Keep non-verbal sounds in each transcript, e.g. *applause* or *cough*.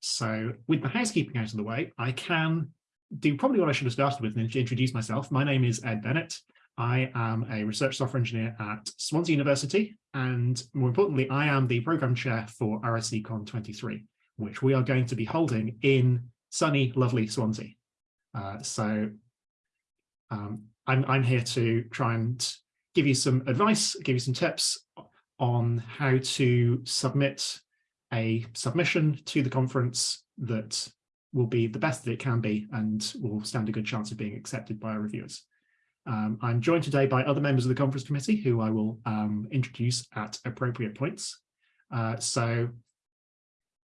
So with the housekeeping out of the way, I can do probably what I should have started with and introduce myself. My name is Ed Bennett. I am a research software engineer at Swansea University, and more importantly, I am the program chair for RSECon 23, which we are going to be holding in sunny, lovely Swansea. Uh, so um, I'm, I'm here to try and give you some advice, give you some tips on how to submit a submission to the conference that will be the best that it can be and will stand a good chance of being accepted by our reviewers. Um, I'm joined today by other members of the conference committee who I will um, introduce at appropriate points. Uh, so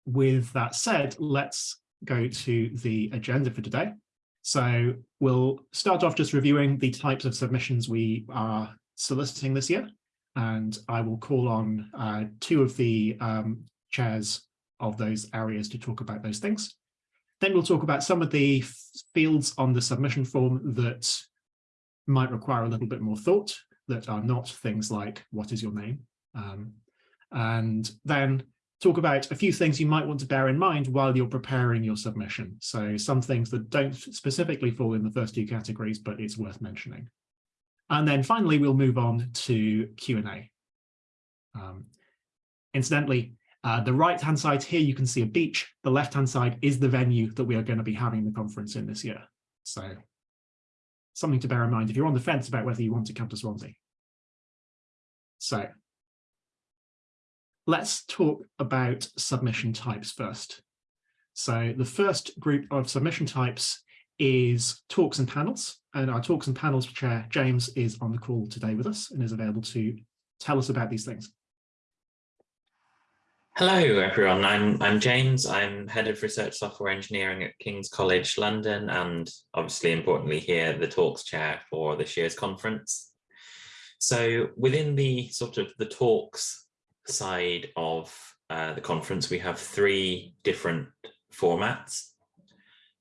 with that said, let's go to the agenda for today. So we'll start off just reviewing the types of submissions we are soliciting this year. And I will call on uh, two of the um, chairs of those areas to talk about those things. Then we'll talk about some of the fields on the submission form that might require a little bit more thought, that are not things like, what is your name? Um, and then talk about a few things you might want to bear in mind while you're preparing your submission. So some things that don't specifically fall in the first two categories, but it's worth mentioning. And then finally, we'll move on to Q&A. Um, incidentally, uh, the right-hand side here, you can see a beach. The left-hand side is the venue that we are going to be having the conference in this year. So something to bear in mind if you're on the fence about whether you want to come to Swansea. So let's talk about submission types first. So the first group of submission types is talks and panels. And our talks and panels chair, James, is on the call today with us and is available to tell us about these things. Hello, everyone. I'm, I'm James. I'm Head of Research Software Engineering at King's College London and obviously importantly here, the talks chair for this year's conference. So within the sort of the talks side of uh, the conference, we have three different formats.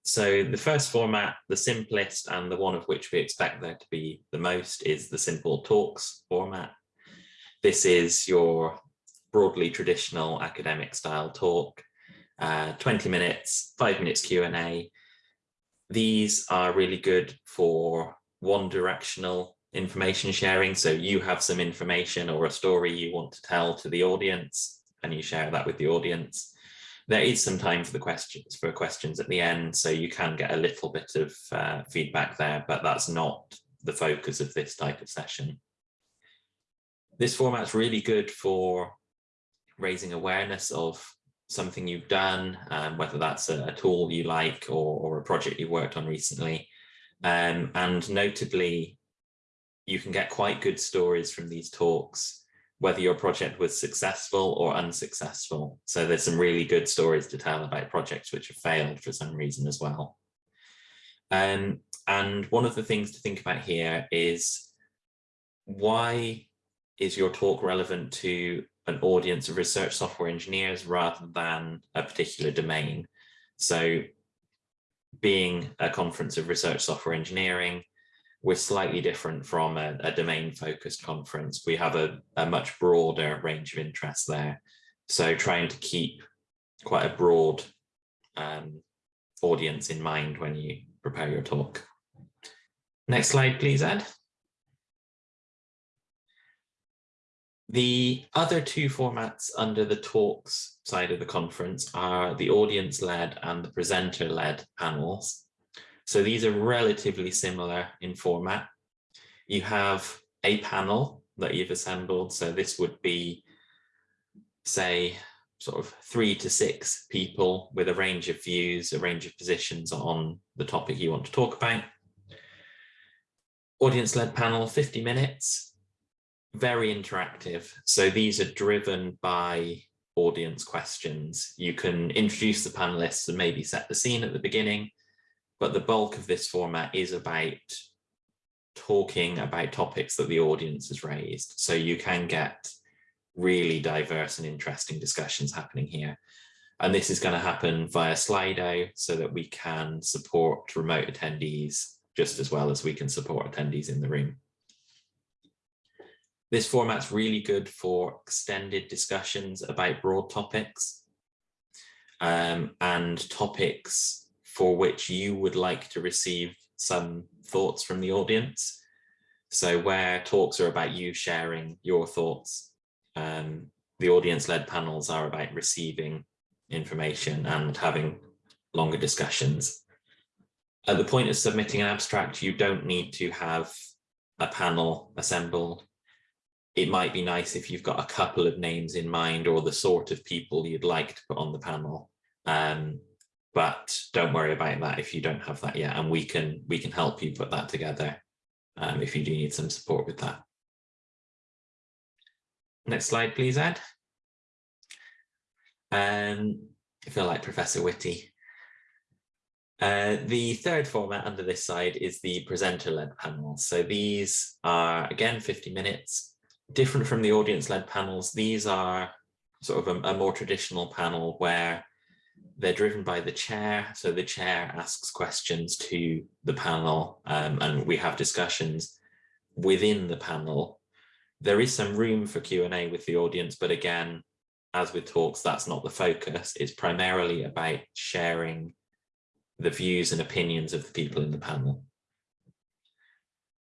So the first format, the simplest and the one of which we expect there to be the most is the simple talks format. This is your broadly traditional academic style talk, uh, 20 minutes, five minutes Q&A. These are really good for one directional information sharing. So you have some information or a story you want to tell to the audience and you share that with the audience there is some time for the questions for questions at the end, so you can get a little bit of uh, feedback there, but that's not the focus of this type of session. This format's really good for raising awareness of something you've done, um, whether that's a, a, tool you like or, or, a project you worked on recently. Um, and notably, you can get quite good stories from these talks whether your project was successful or unsuccessful. So there's some really good stories to tell about projects which have failed for some reason as well. Um, and one of the things to think about here is why is your talk relevant to an audience of research software engineers rather than a particular domain? So being a conference of research software engineering, we're slightly different from a, a domain focused conference. We have a, a much broader range of interests there. So trying to keep quite a broad um, audience in mind when you prepare your talk. Next slide, please, Ed. The other two formats under the talks side of the conference are the audience-led and the presenter-led panels. So these are relatively similar in format. You have a panel that you've assembled. So this would be, say, sort of three to six people with a range of views, a range of positions on the topic you want to talk about. Audience-led panel, 50 minutes, very interactive. So these are driven by audience questions. You can introduce the panelists and maybe set the scene at the beginning, but the bulk of this format is about talking about topics that the audience has raised. So you can get really diverse and interesting discussions happening here. And this is going to happen via Slido so that we can support remote attendees just as well as we can support attendees in the room. This format's really good for extended discussions about broad topics. um, and topics for which you would like to receive some thoughts from the audience. So where talks are about you sharing your thoughts, um, the audience-led panels are about receiving information and having longer discussions. At the point of submitting an abstract, you don't need to have a panel assembled. It might be nice if you've got a couple of names in mind or the sort of people you'd like to put on the panel. Um, but don't worry about that if you don't have that yet, and we can we can help you put that together um, if you do need some support with that. Next slide, please, Ed. Um, I feel like Professor Whitty. Uh, the third format under this side is the presenter-led panel. So these are, again, 50 minutes, different from the audience-led panels. These are sort of a, a more traditional panel where they're driven by the chair. So the chair asks questions to the panel um, and we have discussions within the panel. There is some room for Q&A with the audience, but again, as with talks, that's not the focus. It's primarily about sharing the views and opinions of the people in the panel.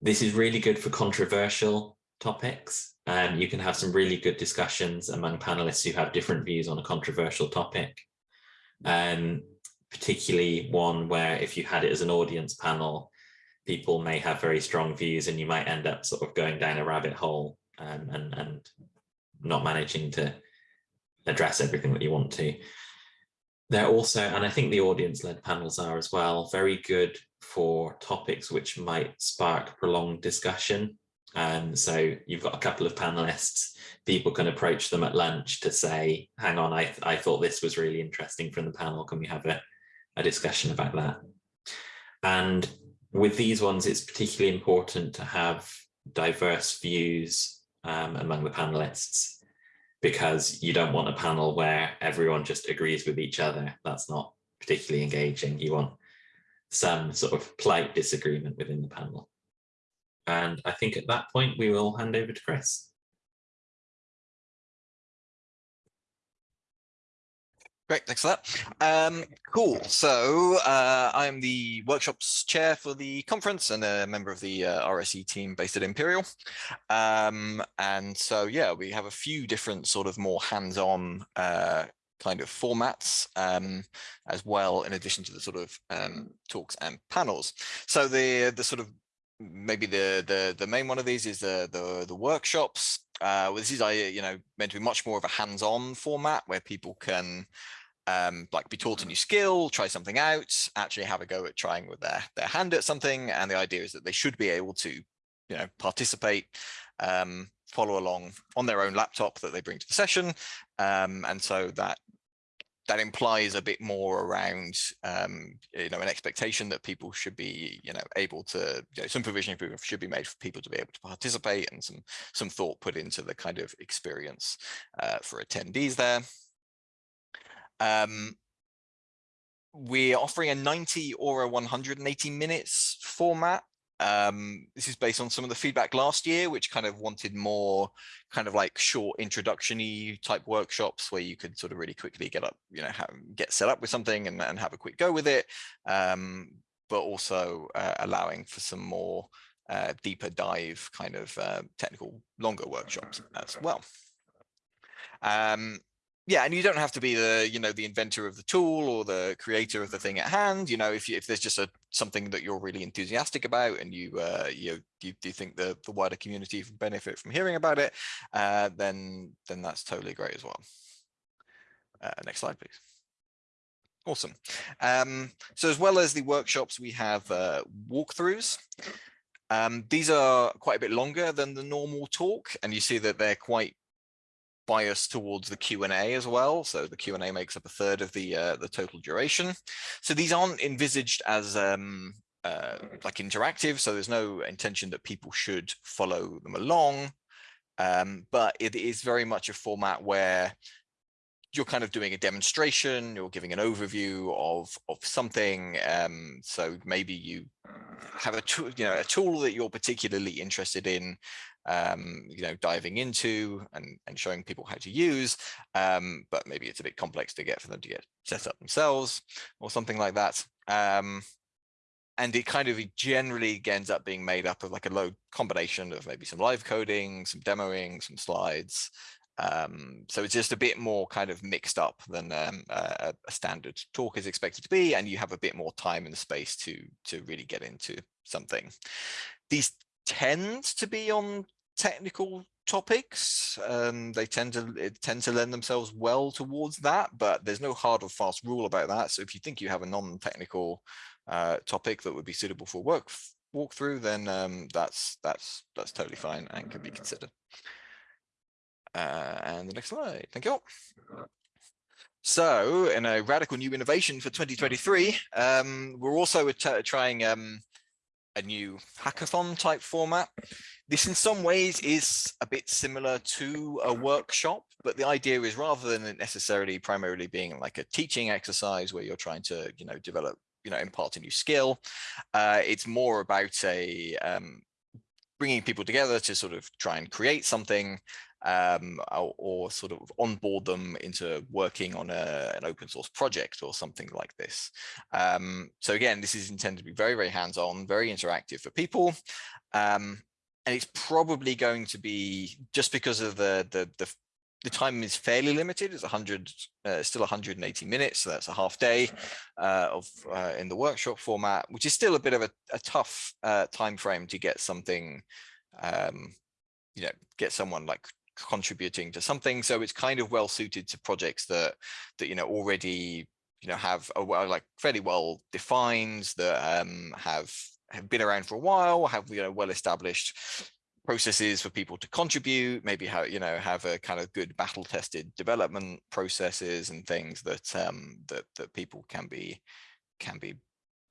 This is really good for controversial topics. and um, you can have some really good discussions among panelists who have different views on a controversial topic um, particularly one where if you had it as an audience panel, people may have very strong views and you might end up sort of going down a rabbit hole um, and, and not managing to address everything that you want to. They're also, and I think the audience-led panels are as well, very good for topics which might spark prolonged discussion. Um, so you've got a couple of panelists, people can approach them at lunch to say, hang on, I, I thought this was really interesting from the panel. Can we have a, a discussion about that? And with these ones, it's particularly important to have diverse views um, among the panelists because you don't want a panel where everyone just agrees with each other. That's not particularly engaging. You want some sort of polite disagreement within the panel. And I think at that point, we will hand over to Chris. Great, thanks for that. Um, cool. So uh, I'm the workshops chair for the conference and a member of the uh, RSE team based at Imperial. Um, and so, yeah, we have a few different sort of more hands-on uh, kind of formats um, as well, in addition to the sort of um, talks and panels. So the the sort of maybe the the the main one of these is the the, the workshops. Uh, this is I you know meant to be much more of a hands-on format where people can um, like be taught a new skill, try something out, actually have a go at trying with their their hand at something. And the idea is that they should be able to you know participate, um, follow along on their own laptop that they bring to the session, um, and so that that implies a bit more around, um, you know, an expectation that people should be, you know, able to, you know, some provision should be made for people to be able to participate and some some thought put into the kind of experience uh, for attendees there. Um, we're offering a 90 or a 180 minutes format um, this is based on some of the feedback last year, which kind of wanted more kind of like short introduction-y type workshops where you could sort of really quickly get up, you know, have, get set up with something and, and have a quick go with it, um, but also uh, allowing for some more uh, deeper dive kind of uh, technical longer workshops as well. Um, yeah, and you don't have to be the, you know, the inventor of the tool or the creator of the thing at hand. You know, if you, if there's just a something that you're really enthusiastic about and you, uh, you, you, you think the the wider community benefit from hearing about it, uh, then then that's totally great as well. Uh, next slide, please. Awesome. Um, so as well as the workshops, we have uh, walkthroughs. Um, these are quite a bit longer than the normal talk, and you see that they're quite bias towards the Q&A as well. So the Q&A makes up a third of the uh, the total duration. So these aren't envisaged as um, uh, like interactive. So there's no intention that people should follow them along. Um, but it is very much a format where you're kind of doing a demonstration, you're giving an overview of of something. Um, so maybe you have a tool, you know, a tool that you're particularly interested in, um, you know, diving into and, and showing people how to use, um, but maybe it's a bit complex to get for them to get set up themselves or something like that. Um, and it kind of generally ends up being made up of like a low combination of maybe some live coding, some demoing, some slides, um, so it's just a bit more kind of mixed up than um, a, a, standard talk is expected to be, and you have a bit more time and space to to really get into something. These tend to be on technical topics. Um, they tend to tend to lend themselves well towards that, but there's no hard or fast rule about that. So if you think you have a non-technical uh, topic that would be suitable for work walkthrough, then um, that's that's that's totally fine and can be considered. Uh, and the next slide, thank you. So in a radical new innovation for 2023, um, we're also trying um, a new hackathon type format. This in some ways is a bit similar to a workshop, but the idea is rather than it necessarily primarily being like a teaching exercise where you're trying to, you know, develop, you know, impart a new skill, uh, it's more about a um, bringing people together to sort of try and create something um, or, or, sort of onboard them into working on a, an open source project or something like this. Um, so again, this is intended to be very, very hands-on, very interactive for people. Um, and it's probably going to be just because of the, the, the, the time is fairly limited. It's 100, uh, still 180 minutes. So that's a half day uh, of uh, in the workshop format, which is still a bit of a, a tough uh, time frame to get something um, you know, get someone like contributing to something. So it's kind of well suited to projects that that you know already you know have a well like fairly well defined that um, have have been around for a while, have you know well established processes for people to contribute, maybe how you know have a kind of good battle tested development processes and things that um, that that people can be can be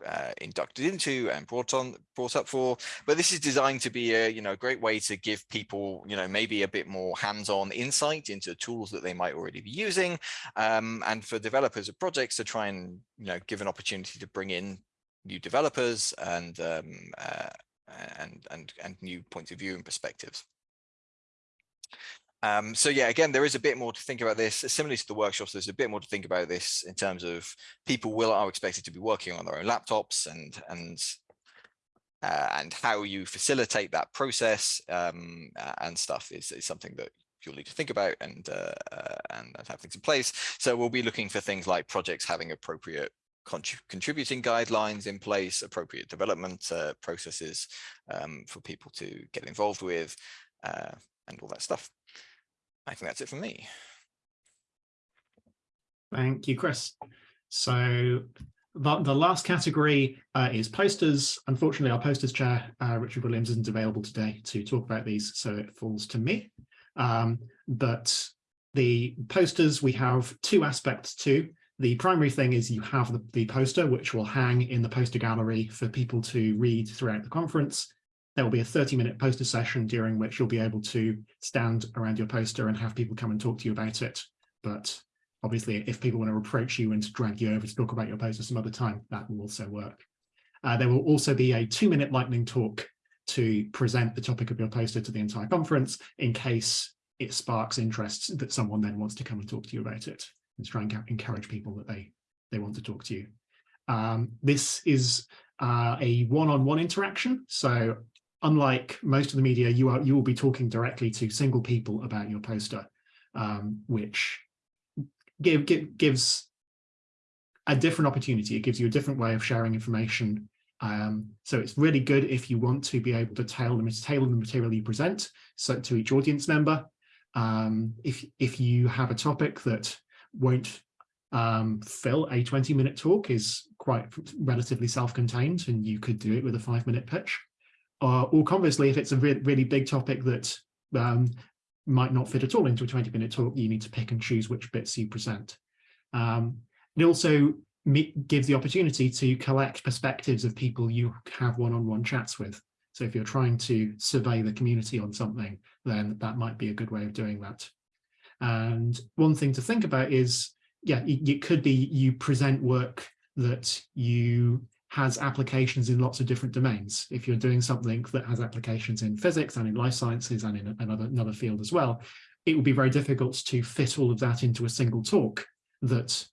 uh, inducted into and brought on brought up for. But this is designed to be a you know a great way to give people you know maybe a bit more hands-on insight into tools that they might already be using um, and for developers of projects to try and you know give an opportunity to bring in new developers and um, uh, and and and new points of view and perspectives um, so yeah, again, there is a bit more to think about this. Similarly to the workshops, there's a bit more to think about this in terms of people will are expected to be working on their own laptops and and uh, and how you facilitate that process um, and stuff is, is something that you'll need to think about and, uh, uh, and have things in place. So we'll be looking for things like projects having appropriate contributing guidelines in place, appropriate development uh, processes um, for people to get involved with uh, and all that stuff. I think that's it for me. Thank you, Chris. So the, the last category uh, is posters. Unfortunately, our posters chair, uh, Richard Williams, isn't available today to talk about these, so it falls to me. Um, but the posters, we have two aspects to. The primary thing is you have the, the poster, which will hang in the poster gallery for people to read throughout the conference there will be a 30 minute poster session during which you'll be able to stand around your poster and have people come and talk to you about it. But obviously, if people want to approach you and drag you over to talk about your poster some other time, that will also work. Uh, there will also be a two minute lightning talk to present the topic of your poster to the entire conference in case it sparks interest that someone then wants to come and talk to you about it and try and encourage people that they they want to talk to you. Um, this is uh, a one-on-one -on -one interaction. So unlike most of the media, you are you will be talking directly to single people about your poster, um, which give, give, gives a different opportunity. It gives you a different way of sharing information. Um, so it's really good if you want to be able to tailor the, tailor the material you present so to each audience member. Um, if, if you have a topic that won't um, fill a 20 minute talk is quite relatively self-contained and you could do it with a five minute pitch. Uh, or conversely, if it's a re really big topic that um, might not fit at all into a 20 minute talk, you need to pick and choose which bits you present. Um, it also gives the opportunity to collect perspectives of people you have one-on-one -on -one chats with. So if you're trying to survey the community on something, then that might be a good way of doing that. And one thing to think about is, yeah, it, it could be you present work that you has applications in lots of different domains. If you're doing something that has applications in physics and in life sciences and in another, another field as well, it would be very difficult to fit all of that into a single talk that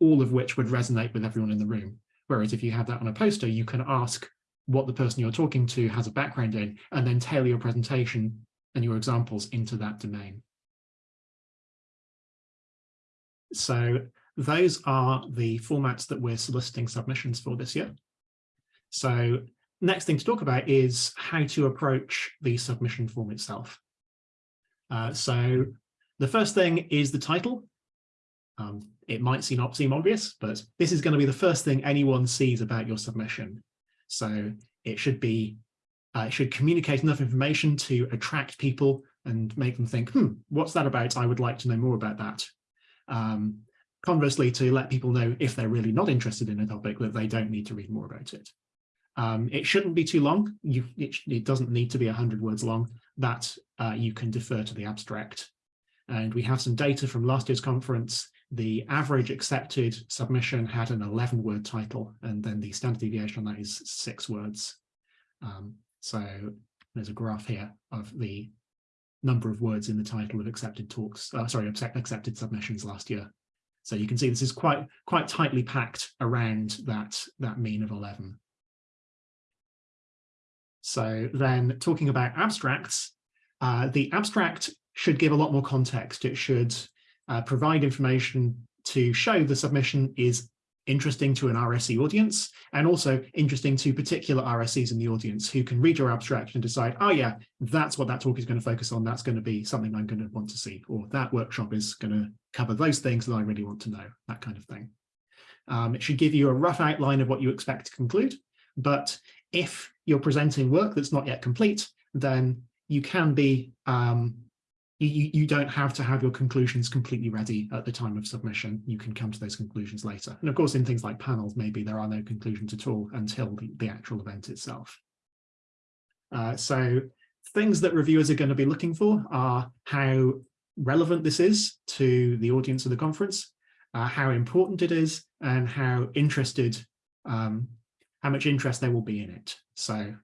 all of which would resonate with everyone in the room. Whereas if you have that on a poster, you can ask what the person you're talking to has a background in, and then tailor your presentation and your examples into that domain. So those are the formats that we're soliciting submissions for this year. So next thing to talk about is how to approach the submission form itself. Uh, so the first thing is the title. Um, it might seem, seem obvious, but this is going to be the first thing anyone sees about your submission. So it should be, uh, it should communicate enough information to attract people and make them think, hmm, what's that about? I would like to know more about that. Um, conversely, to let people know if they're really not interested in a topic that they don't need to read more about it. Um, it shouldn't be too long. You, it, it, doesn't need to be 100 words long. That uh, you can defer to the abstract. And we have some data from last year's conference the average accepted submission had an 11 word title and then the standard deviation on that is six words. Um, so there's a graph here of the number of words in the title of accepted talks, uh, sorry, accepted submissions last year. So you can see this is quite quite tightly packed around that, that mean of 11. So then talking about abstracts, uh, the abstract should give a lot more context. It should uh, provide information to show the submission is interesting to an RSE audience and also interesting to particular RSEs in the audience who can read your abstract and decide, oh yeah, that's what that talk is going to focus on. That's going to be something I'm going to want to see, or that workshop is going to cover those things that I really want to know, that kind of thing. Um, it should give you a rough outline of what you expect to conclude. But if you're presenting work that's not yet complete, then you can be um, you, you don't have to have your conclusions completely ready at the time of submission. You can come to those conclusions later. And of course, in things like panels, maybe there are no conclusions at all until the, the actual event itself. Uh, so things that reviewers are going to be looking for are how relevant this is to the audience of the conference, uh, how important it is, and how interested, um, how much interest there will be in it. So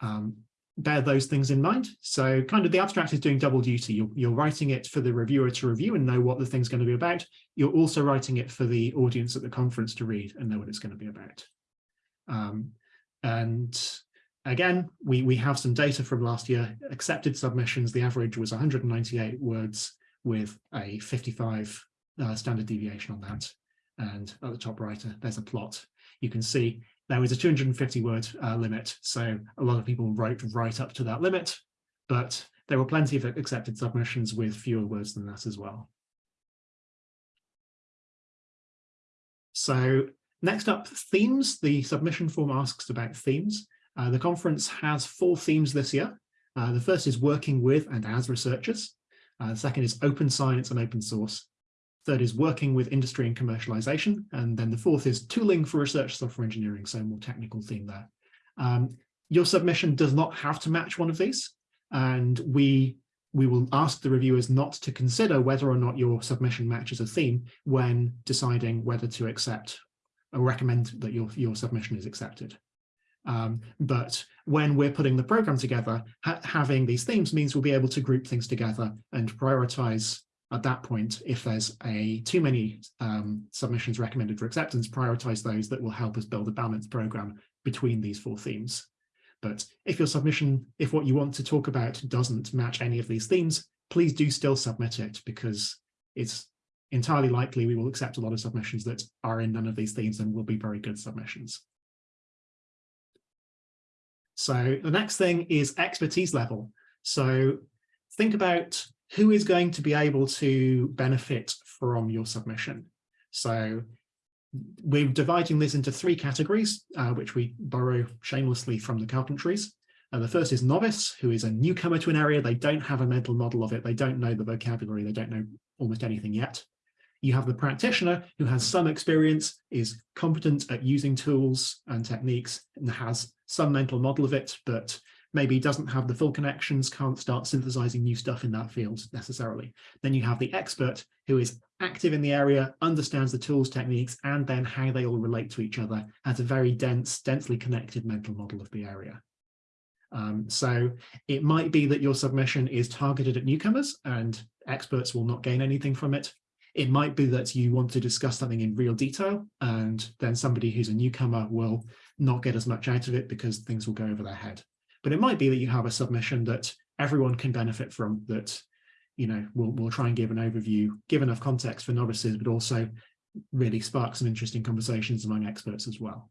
um, bear those things in mind. So kind of the abstract is doing double duty. You're, you're writing it for the reviewer to review and know what the thing's going to be about. You're also writing it for the audience at the conference to read and know what it's going to be about. Um, and again, we, we have some data from last year. Accepted submissions, the average was 198 words with a 55 uh, standard deviation on that. And at the top right, uh, there's a plot. You can see there was a 250 word uh, limit, so a lot of people wrote right up to that limit, but there were plenty of accepted submissions with fewer words than that as well. So next up, themes. The submission form asks about themes. Uh, the conference has four themes this year. Uh, the first is working with and as researchers. Uh, the second is open science and open source. Third is working with industry and commercialization. And then the fourth is tooling for research software engineering, so more technical theme there. Um, your submission does not have to match one of these. And we, we will ask the reviewers not to consider whether or not your submission matches a theme when deciding whether to accept or recommend that your, your submission is accepted. Um, but when we're putting the program together, ha having these themes means we'll be able to group things together and prioritize at that point, if there's a too many um, submissions recommended for acceptance, prioritize those that will help us build a balanced program between these four themes. But if your submission, if what you want to talk about doesn't match any of these themes, please do still submit it because it's entirely likely we will accept a lot of submissions that are in none of these themes and will be very good submissions. So the next thing is expertise level. So think about who is going to be able to benefit from your submission. So we're dividing this into three categories, uh, which we borrow shamelessly from the carpentries. Uh, the first is novice, who is a newcomer to an area. They don't have a mental model of it. They don't know the vocabulary. They don't know almost anything yet. You have the practitioner who has some experience, is competent at using tools and techniques, and has some mental model of it, but maybe doesn't have the full connections, can't start synthesizing new stuff in that field necessarily. Then you have the expert who is active in the area, understands the tools, techniques, and then how they all relate to each other, as a very dense, densely connected mental model of the area. Um, so it might be that your submission is targeted at newcomers and experts will not gain anything from it. It might be that you want to discuss something in real detail and then somebody who's a newcomer will not get as much out of it because things will go over their head. But it might be that you have a submission that everyone can benefit from that, you know, we'll, we'll try and give an overview, give enough context for novices, but also really spark some interesting conversations among experts as well.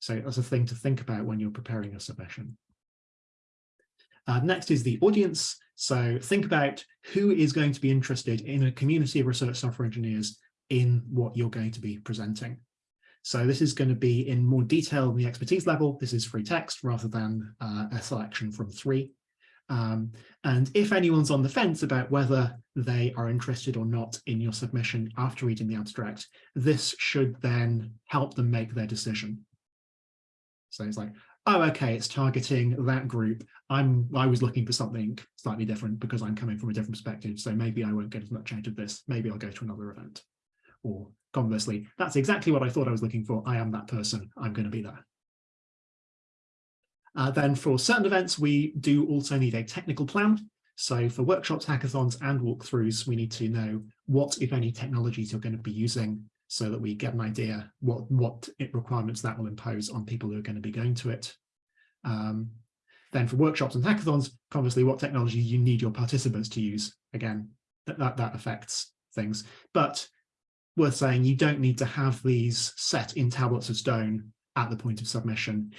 So that's a thing to think about when you're preparing your submission. Uh, next is the audience. So think about who is going to be interested in a community of research software engineers in what you're going to be presenting. So this is going to be in more detail in the expertise level. This is free text rather than uh, a selection from three. Um, and if anyone's on the fence about whether they are interested or not in your submission after reading the abstract, this should then help them make their decision. So it's like, oh, okay, it's targeting that group. I'm I was looking for something slightly different because I'm coming from a different perspective. So maybe I won't get as much out of this. Maybe I'll go to another event. Or conversely, that's exactly what I thought I was looking for. I am that person. I'm going to be there. Uh, then for certain events, we do also need a technical plan. So for workshops, hackathons, and walkthroughs, we need to know what, if any, technologies you're going to be using so that we get an idea what, what requirements that will impose on people who are going to be going to it. Um, then for workshops and hackathons, conversely, what technology you need your participants to use. Again, that, that, that affects things. But worth saying, you don't need to have these set in tablets of stone at the point of submission.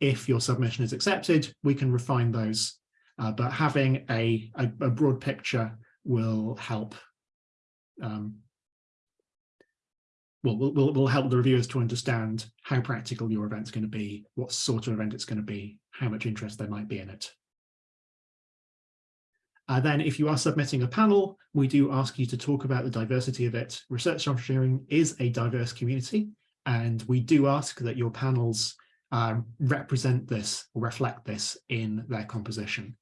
If your submission is accepted, we can refine those, uh, but having a, a, a, broad picture will help um, will, will, will help the reviewers to understand how practical your event's going to be, what sort of event it's going to be, how much interest there might be in it. Uh, then if you are submitting a panel, we do ask you to talk about the diversity of it. Research engineering is a diverse community, and we do ask that your panels uh, represent this reflect this in their composition.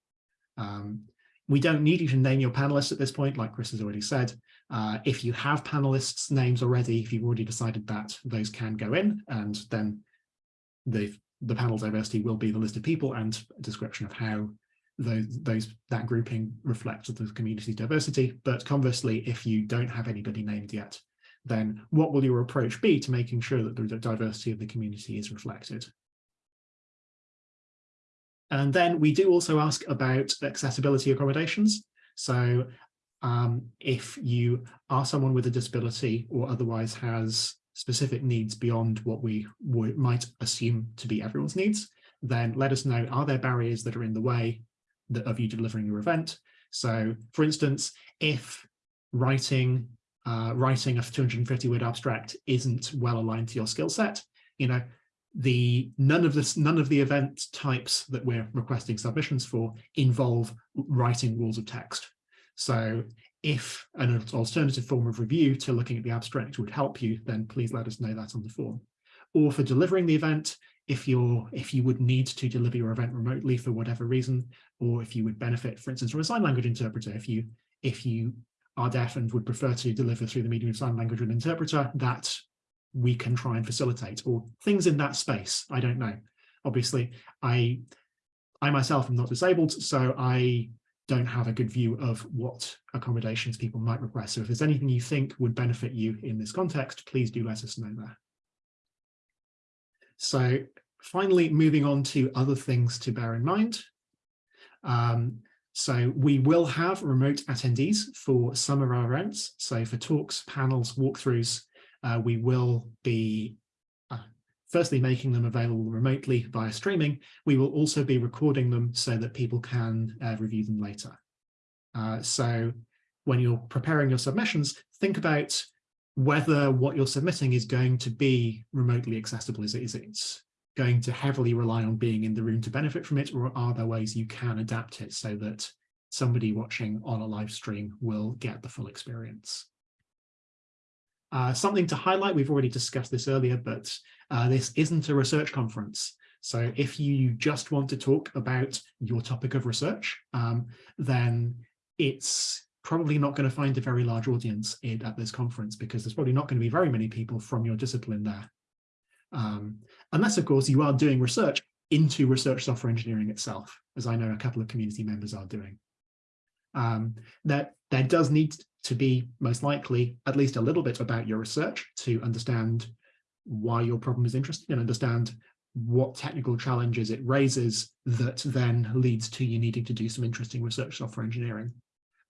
Um, we don't need you to name your panelists at this point, like Chris has already said. Uh, if you have panelists' names already, if you've already decided that, those can go in, and then the, the panel diversity will be the list of people and a description of how those, those that grouping reflects the community diversity. But conversely, if you don't have anybody named yet, then what will your approach be to making sure that the diversity of the community is reflected? And then we do also ask about accessibility accommodations. So um, if you are someone with a disability or otherwise has specific needs beyond what we might assume to be everyone's needs, then let us know, are there barriers that are in the way of you delivering your event. So for instance, if writing uh, writing a 250 word abstract isn't well aligned to your skill set, you know, the none of this none of the event types that we're requesting submissions for involve writing rules of text. So if an alternative form of review to looking at the abstract would help you, then please let us know that on the form. Or for delivering the event, if you're if you would need to deliver your event remotely for whatever reason, or if you would benefit, for instance, from a sign language interpreter, if you if you are deaf and would prefer to deliver through the medium of sign language with an interpreter, that we can try and facilitate, or things in that space. I don't know. Obviously, I I myself am not disabled, so I don't have a good view of what accommodations people might request. So if there's anything you think would benefit you in this context, please do let us know there. So finally, moving on to other things to bear in mind. Um, so we will have remote attendees for some of our events. So for talks, panels, walkthroughs, uh, we will be uh, firstly making them available remotely via streaming. We will also be recording them so that people can uh, review them later. Uh, so when you're preparing your submissions, think about whether what you're submitting is going to be remotely accessible. Is it, is it going to heavily rely on being in the room to benefit from it, or are there ways you can adapt it so that somebody watching on a live stream will get the full experience? Uh, something to highlight, we've already discussed this earlier, but uh, this isn't a research conference. So if you just want to talk about your topic of research, um, then it's probably not going to find a very large audience in, at this conference because there's probably not going to be very many people from your discipline there. Um, unless, of course, you are doing research into research software engineering itself, as I know a couple of community members are doing. Um, that there does need to be most likely at least a little bit about your research to understand why your problem is interesting and understand what technical challenges it raises that then leads to you needing to do some interesting research software engineering.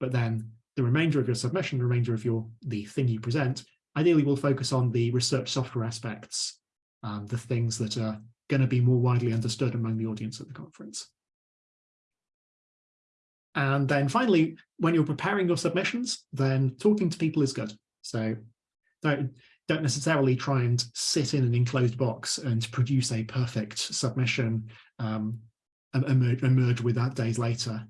But then the remainder of your submission, the remainder of your the thing you present, ideally will focus on the research software aspects, um, the things that are going to be more widely understood among the audience at the conference. And then finally, when you're preparing your submissions, then talking to people is good. So don't, don't necessarily try and sit in an enclosed box and produce a perfect submission um, emerge, emerge with that days later.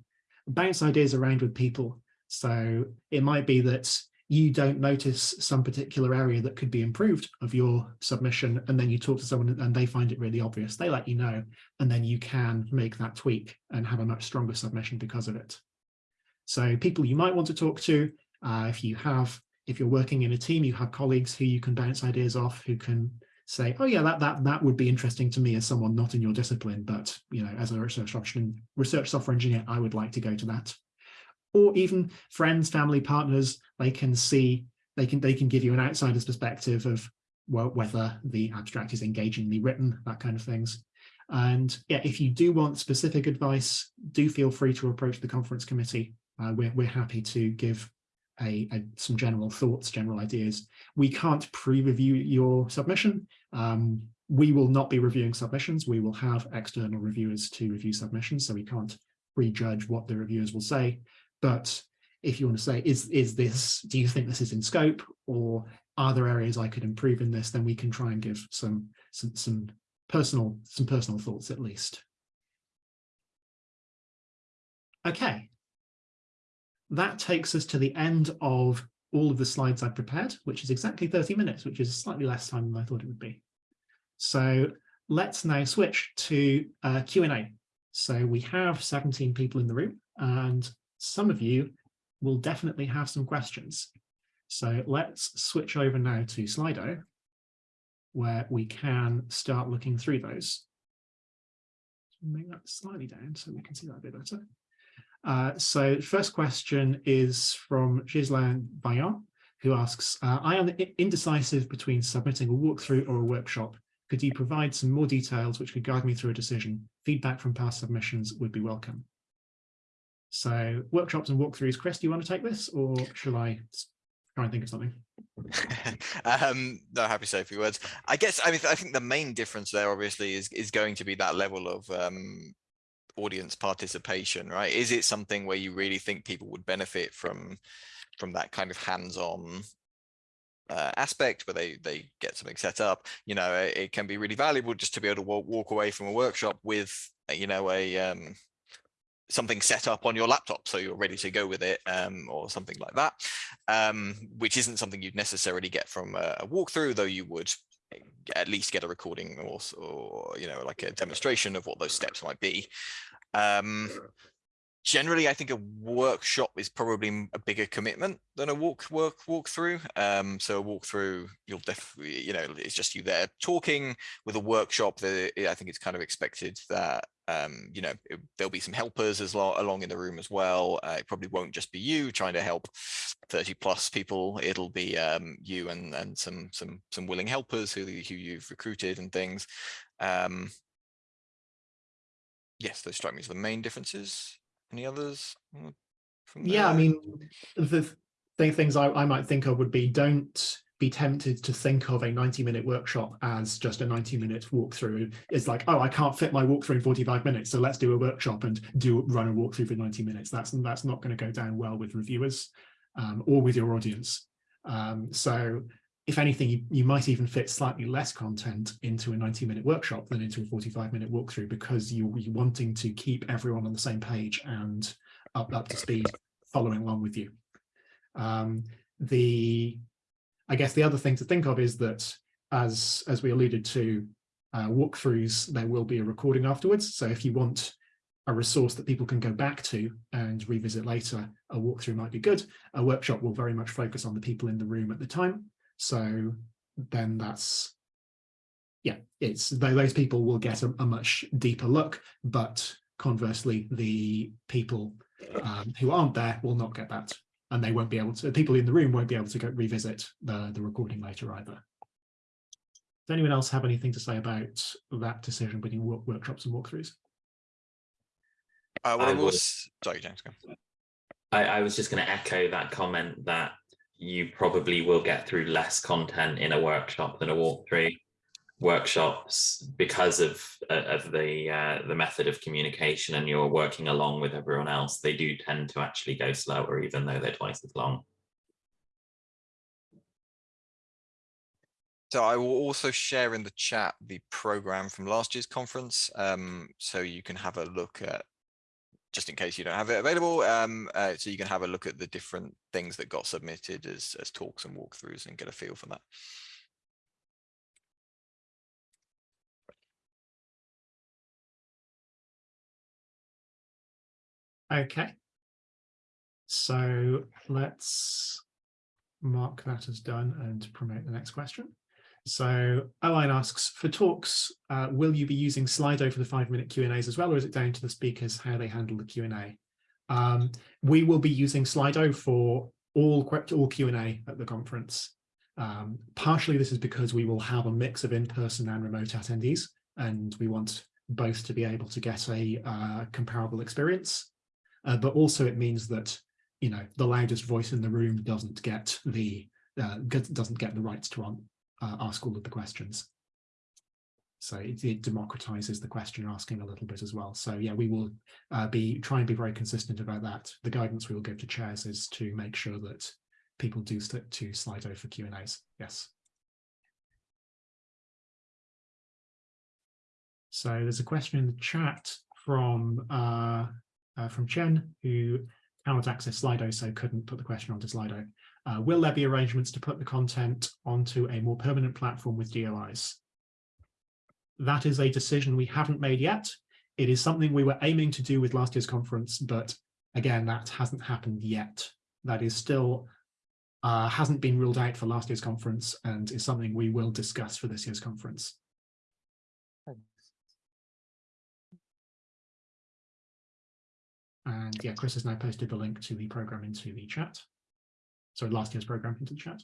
Bounce ideas around with people. So it might be that you don't notice some particular area that could be improved of your submission and then you talk to someone and they find it really obvious they let you know and then you can make that tweak and have a much stronger submission because of it so people you might want to talk to uh, if you have if you're working in a team, you have colleagues who you can bounce ideas off, who can say, oh yeah, that that that would be interesting to me as someone not in your discipline, but you know, as a research research software engineer, I would like to go to that. Or even friends, family, partners, they can see, they can they can give you an outsider's perspective of well, whether the abstract is engagingly written, that kind of things. And yeah, if you do want specific advice, do feel free to approach the conference committee. Uh, we're, we're happy to give a, a, some general thoughts, general ideas. We can't pre-review your submission. Um, we will not be reviewing submissions. We will have external reviewers to review submissions, so we can't prejudge what the reviewers will say. But if you want to say, is, is this, do you think this is in scope or are there areas I could improve in this, then we can try and give some, some, some personal, some personal thoughts at least. Okay, that takes us to the end of all of the slides I prepared, which is exactly 30 minutes, which is slightly less time than I thought it would be. So let's now switch to uh, Q&A. So we have 17 people in the room and some of you will definitely have some questions. So let's switch over now to Slido, where we can start looking through those. Make that slightly down so we can see that a bit better. Uh, so first question is from Ghislain Bayon, who asks, uh, I am indecisive between submitting a walkthrough or a workshop. Could you provide some more details which could guide me through a decision? Feedback from past submissions would be welcome. So workshops and walkthroughs, Chris, do you want to take this or shall I try and think of something? *laughs* um, no, happy to say a few words. I guess I mean I think the main difference there obviously is is going to be that level of um, audience participation, right? Is it something where you really think people would benefit from from that kind of hands-on uh, aspect where they they get something set up? You know, it, it, can be really valuable just to be able to walk, walk away from a workshop with you know a um, something set up on your laptop so you're ready to go with it um, or something like that um, which isn't something you'd necessarily get from a, a walkthrough though you would at least get a recording or, or you know like a demonstration of what those steps might be um generally i think a workshop is probably a bigger commitment than a walk work walk through um so a walkthrough you'll definitely you know it's just you there talking with a workshop that i think it's kind of expected that um, you know, it, there'll be some helpers as well along in the room as well. Uh, it probably won't just be you trying to help 30 plus people. It'll be um, you and and some some some willing helpers who who you've recruited and things. Um, yes, those strike me as the main differences. Any others? Yeah, I mean, the things I, I might think of would be don't be tempted to think of a 90 minute workshop as just a 90 minute walkthrough. It's like, oh, I can't fit my walkthrough in 45 minutes, so let's do a workshop and do run a walkthrough for 90 minutes. That's that's not going to go down well with reviewers um, or with your audience. Um, so if anything, you, you might even fit slightly less content into a 90 minute workshop than into a 45 minute walkthrough because you, you're wanting to keep everyone on the same page and up, up to speed following along with you. Um, the I guess the other thing to think of is that as as we alluded to uh, walkthroughs, there will be a recording afterwards. So if you want a resource that people can go back to and revisit later, a walkthrough might be good. A workshop will very much focus on the people in the room at the time. So then that's, yeah, it's those people will get a, a much deeper look, but conversely, the people um, who aren't there will not get that. And they won't be able to, people in the room won't be able to go revisit the, the recording later either. Does anyone else have anything to say about that decision between work, workshops and walkthroughs? Uh, what I I will, sorry, James, go. I, I was just going to echo that comment that you probably will get through less content in a workshop than a walkthrough. Workshops, because of uh, of the uh, the method of communication, and you're working along with everyone else, they do tend to actually go slower, even though they're twice as long. So I will also share in the chat the program from last year's conference, um, so you can have a look at, just in case you don't have it available, um, uh, so you can have a look at the different things that got submitted as, as talks and walkthroughs and get a feel for that. Okay. So let's mark that as done and promote the next question. So Aline asks, for talks, uh, will you be using Slido for the five minute Q and A's well, or is it down to the speakers how they handle the Q and A? Um, we will be using Slido for all, all Q and A at the conference. Um, partially this is because we will have a mix of in-person and remote attendees, and we want both to be able to get a uh, comparable experience. Uh, but also it means that you know the loudest voice in the room doesn't get the uh, doesn't get the rights to um, uh, ask all of the questions. So it, it democratizes the question asking a little bit as well. So yeah, we will uh, be try and be very consistent about that. The guidance we will give to chairs is to make sure that people do stick to Slido for Q and A's. Yes. So there's a question in the chat from uh, uh, from Chen, who cannot access Slido, so couldn't put the question onto Slido. Uh, will there be arrangements to put the content onto a more permanent platform with DOIs? That is a decision we haven't made yet. It is something we were aiming to do with last year's conference, but again, that hasn't happened yet. That is still uh, hasn't been ruled out for last year's conference and is something we will discuss for this year's conference. And yeah, Chris has now posted the link to the program into the chat. Sorry, last year's program into the chat.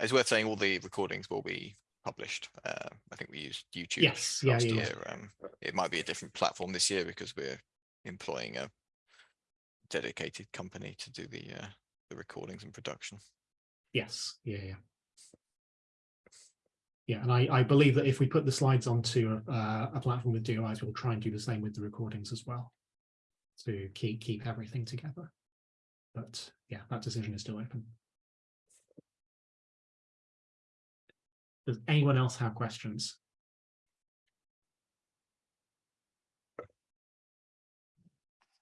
It's worth saying all the recordings will be published. Uh, I think we used YouTube Yes, last yeah, yeah. year. Um, it might be a different platform this year because we're employing a dedicated company to do the uh, the recordings and production. Yes, yeah, yeah. Yeah, and I, I believe that if we put the slides onto a, uh, a platform with DOIs, we'll try and do the same with the recordings as well to keep keep everything together. But yeah, that decision is still open. Does anyone else have questions?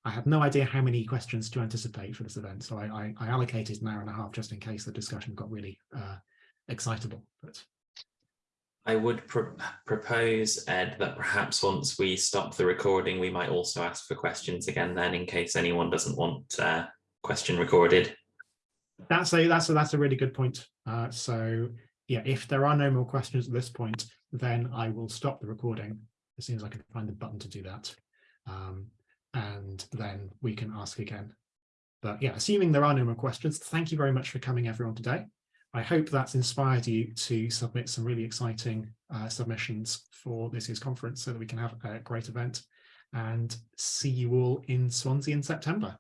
I have no idea how many questions to anticipate for this event, so I, I, I allocated an hour and a half just in case the discussion got really uh, excitable. But I would pro- propose, Ed, that perhaps once we stop the recording, we might also ask for questions again then in case anyone doesn't want uh, question recorded. that's a that's a that's a really good point. Uh, so yeah, if there are no more questions at this point, then I will stop the recording as soon as I can find the button to do that. Um, and then we can ask again. But yeah, assuming there are no more questions, thank you very much for coming everyone today. I hope that's inspired you to submit some really exciting uh, submissions for this year's conference so that we can have a great event and see you all in Swansea in September.